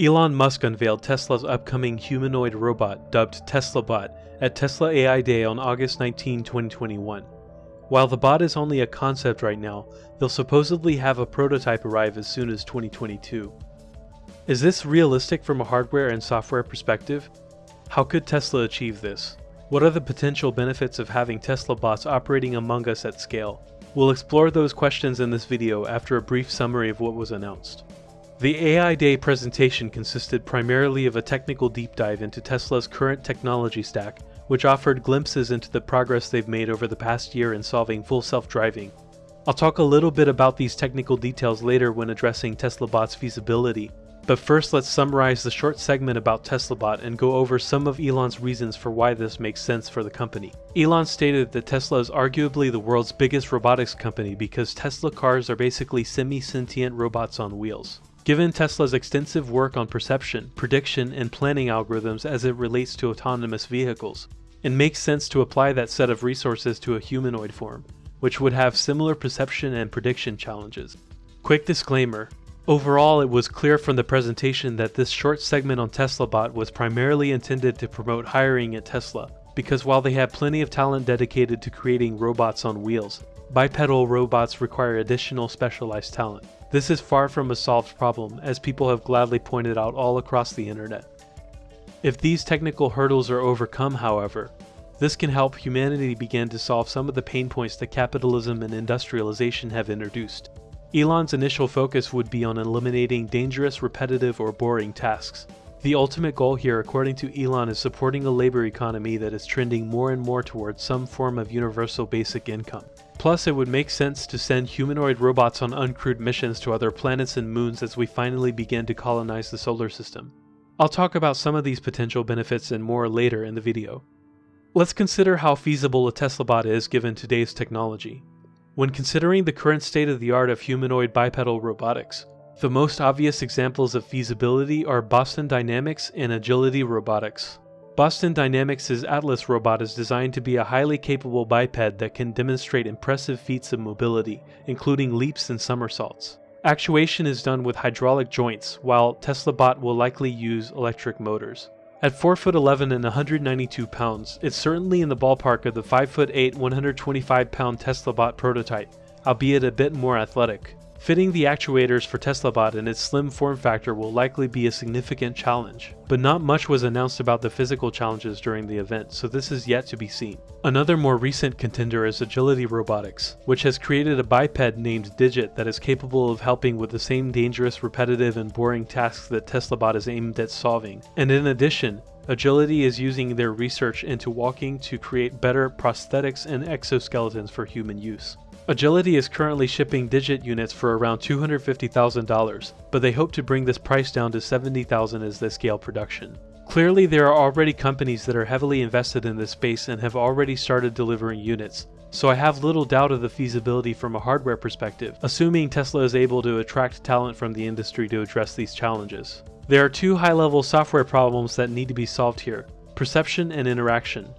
Elon Musk unveiled Tesla's upcoming humanoid robot dubbed TeslaBot at Tesla AI Day on August 19, 2021. While the bot is only a concept right now, they'll supposedly have a prototype arrive as soon as 2022. Is this realistic from a hardware and software perspective? How could Tesla achieve this? What are the potential benefits of having Tesla bots operating among us at scale? We'll explore those questions in this video after a brief summary of what was announced. The AI Day presentation consisted primarily of a technical deep dive into Tesla's current technology stack, which offered glimpses into the progress they've made over the past year in solving full self-driving. I'll talk a little bit about these technical details later when addressing TeslaBot's feasibility, but first let's summarize the short segment about TeslaBot and go over some of Elon's reasons for why this makes sense for the company. Elon stated that Tesla is arguably the world's biggest robotics company because Tesla cars are basically semi-sentient robots on wheels. Given Tesla's extensive work on perception, prediction, and planning algorithms as it relates to autonomous vehicles, it makes sense to apply that set of resources to a humanoid form, which would have similar perception and prediction challenges. Quick disclaimer, Overall, it was clear from the presentation that this short segment on TeslaBot was primarily intended to promote hiring at Tesla, because while they have plenty of talent dedicated to creating robots on wheels, bipedal robots require additional specialized talent. This is far from a solved problem, as people have gladly pointed out all across the internet. If these technical hurdles are overcome, however, this can help humanity begin to solve some of the pain points that capitalism and industrialization have introduced. Elon's initial focus would be on eliminating dangerous, repetitive, or boring tasks. The ultimate goal here, according to Elon, is supporting a labor economy that is trending more and more towards some form of universal basic income. Plus, it would make sense to send humanoid robots on uncrewed missions to other planets and moons as we finally begin to colonize the solar system. I'll talk about some of these potential benefits and more later in the video. Let's consider how feasible a TeslaBot is given today's technology. When considering the current state of the art of humanoid bipedal robotics, the most obvious examples of feasibility are Boston Dynamics and Agility Robotics. Boston Dynamics' Atlas robot is designed to be a highly capable biped that can demonstrate impressive feats of mobility, including leaps and somersaults. Actuation is done with hydraulic joints, while TeslaBot will likely use electric motors. At 4 foot 11 and 192 pounds, it's certainly in the ballpark of the 5 foot 8, 125 pound TeslaBot prototype, albeit a bit more athletic. Fitting the actuators for TeslaBot in its slim form factor will likely be a significant challenge, but not much was announced about the physical challenges during the event, so this is yet to be seen. Another more recent contender is Agility Robotics, which has created a biped named Digit that is capable of helping with the same dangerous, repetitive, and boring tasks that TeslaBot is aimed at solving. And in addition, Agility is using their research into walking to create better prosthetics and exoskeletons for human use. Agility is currently shipping Digit units for around $250,000, but they hope to bring this price down to 70,000 as they scale production. Clearly there are already companies that are heavily invested in this space and have already started delivering units, so I have little doubt of the feasibility from a hardware perspective, assuming Tesla is able to attract talent from the industry to address these challenges. There are two high-level software problems that need to be solved here, perception and interaction.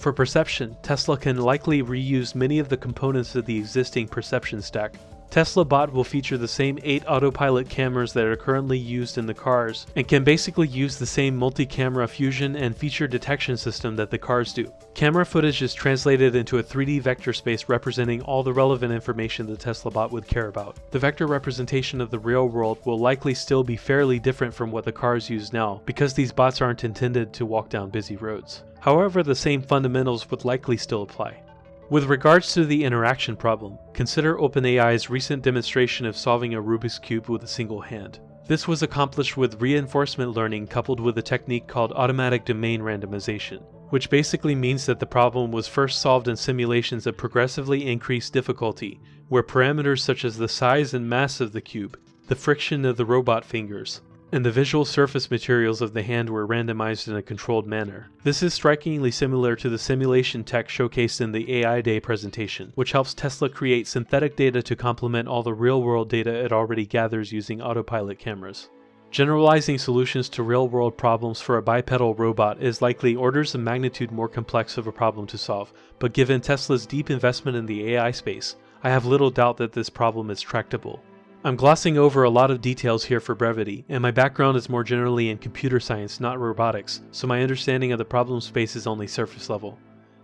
For perception, Tesla can likely reuse many of the components of the existing perception stack. Tesla Bot will feature the same 8 autopilot cameras that are currently used in the cars, and can basically use the same multi-camera fusion and feature detection system that the cars do. Camera footage is translated into a 3D vector space representing all the relevant information the Tesla Bot would care about. The vector representation of the real world will likely still be fairly different from what the cars use now, because these bots aren't intended to walk down busy roads. However, the same fundamentals would likely still apply. With regards to the interaction problem, consider OpenAI's recent demonstration of solving a Rubik's Cube with a single hand. This was accomplished with reinforcement learning coupled with a technique called automatic domain randomization, which basically means that the problem was first solved in simulations of progressively increased difficulty, where parameters such as the size and mass of the cube, the friction of the robot fingers, and the visual surface materials of the hand were randomized in a controlled manner. This is strikingly similar to the simulation tech showcased in the AI Day presentation, which helps Tesla create synthetic data to complement all the real-world data it already gathers using autopilot cameras. Generalizing solutions to real-world problems for a bipedal robot is likely orders of magnitude more complex of a problem to solve, but given Tesla's deep investment in the AI space, I have little doubt that this problem is tractable. I'm glossing over a lot of details here for brevity, and my background is more generally in computer science, not robotics, so my understanding of the problem space is only surface level.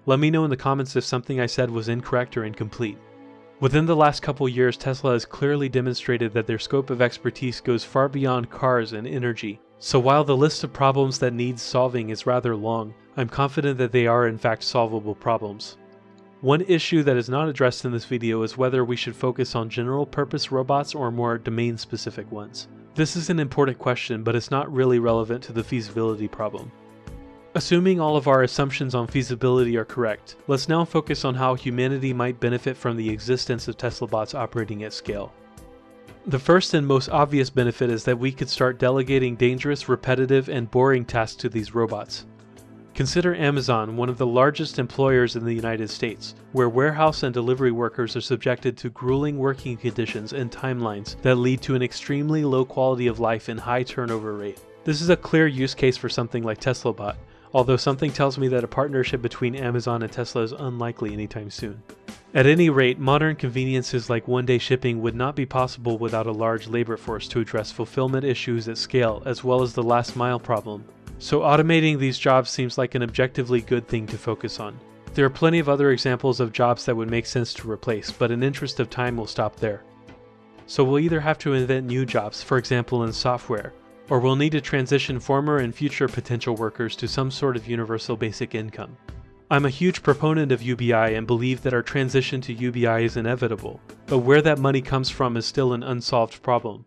Let me know in the comments if something I said was incorrect or incomplete. Within the last couple years, Tesla has clearly demonstrated that their scope of expertise goes far beyond cars and energy. So while the list of problems that needs solving is rather long, I'm confident that they are in fact solvable problems. One issue that is not addressed in this video is whether we should focus on general purpose robots or more domain specific ones. This is an important question, but it's not really relevant to the feasibility problem. Assuming all of our assumptions on feasibility are correct, let's now focus on how humanity might benefit from the existence of Tesla bots operating at scale. The first and most obvious benefit is that we could start delegating dangerous, repetitive, and boring tasks to these robots. Consider Amazon, one of the largest employers in the United States, where warehouse and delivery workers are subjected to grueling working conditions and timelines that lead to an extremely low quality of life and high turnover rate. This is a clear use case for something like TeslaBot, although something tells me that a partnership between Amazon and Tesla is unlikely anytime soon. At any rate, modern conveniences like one-day shipping would not be possible without a large labor force to address fulfillment issues at scale as well as the last mile problem. So automating these jobs seems like an objectively good thing to focus on. There are plenty of other examples of jobs that would make sense to replace, but in interest of time we'll stop there. So we'll either have to invent new jobs, for example in software, or we'll need to transition former and future potential workers to some sort of universal basic income. I'm a huge proponent of UBI and believe that our transition to UBI is inevitable, but where that money comes from is still an unsolved problem.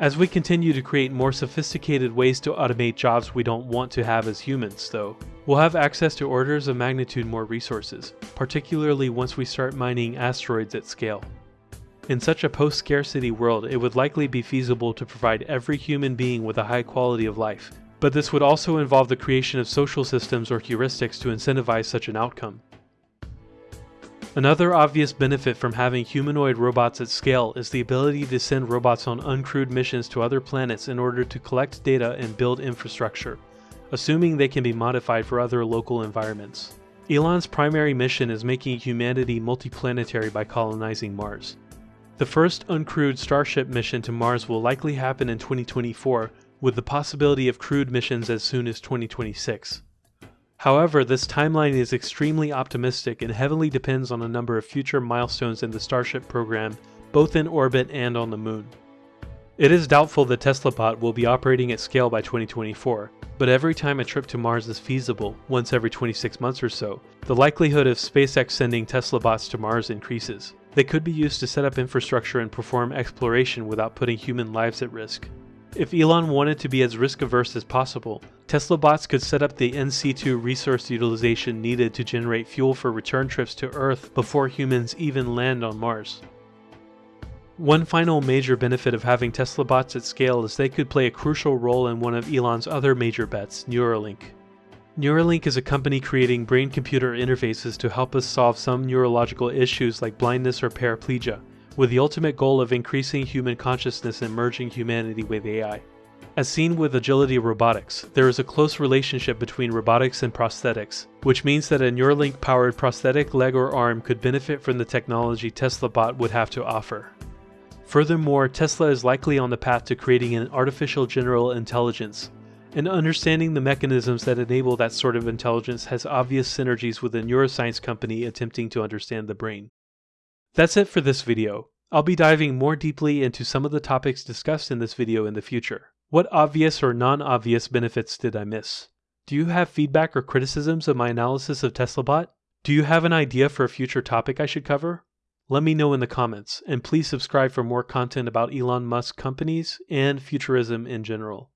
As we continue to create more sophisticated ways to automate jobs we don't want to have as humans, though, we'll have access to orders of magnitude more resources, particularly once we start mining asteroids at scale. In such a post-scarcity world, it would likely be feasible to provide every human being with a high quality of life, but this would also involve the creation of social systems or heuristics to incentivize such an outcome. Another obvious benefit from having humanoid robots at scale is the ability to send robots on uncrewed missions to other planets in order to collect data and build infrastructure, assuming they can be modified for other local environments. Elon's primary mission is making humanity multiplanetary by colonizing Mars. The first uncrewed Starship mission to Mars will likely happen in 2024, with the possibility of crewed missions as soon as 2026. However, this timeline is extremely optimistic and heavily depends on a number of future milestones in the Starship program, both in orbit and on the Moon. It is doubtful that TeslaBot will be operating at scale by 2024, but every time a trip to Mars is feasible, once every 26 months or so, the likelihood of SpaceX sending TeslaBots to Mars increases. They could be used to set up infrastructure and perform exploration without putting human lives at risk. If Elon wanted to be as risk averse as possible, Tesla bots could set up the in-situ resource utilization needed to generate fuel for return trips to Earth before humans even land on Mars. One final major benefit of having Tesla bots at scale is they could play a crucial role in one of Elon's other major bets, Neuralink. Neuralink is a company creating brain-computer interfaces to help us solve some neurological issues like blindness or paraplegia, with the ultimate goal of increasing human consciousness and merging humanity with AI. As seen with agility robotics, there is a close relationship between robotics and prosthetics, which means that a Neuralink-powered prosthetic leg or arm could benefit from the technology TeslaBot would have to offer. Furthermore, Tesla is likely on the path to creating an artificial general intelligence, and understanding the mechanisms that enable that sort of intelligence has obvious synergies with a neuroscience company attempting to understand the brain. That's it for this video. I'll be diving more deeply into some of the topics discussed in this video in the future. What obvious or non-obvious benefits did I miss? Do you have feedback or criticisms of my analysis of TeslaBot? Do you have an idea for a future topic I should cover? Let me know in the comments, and please subscribe for more content about Elon Musk companies and futurism in general.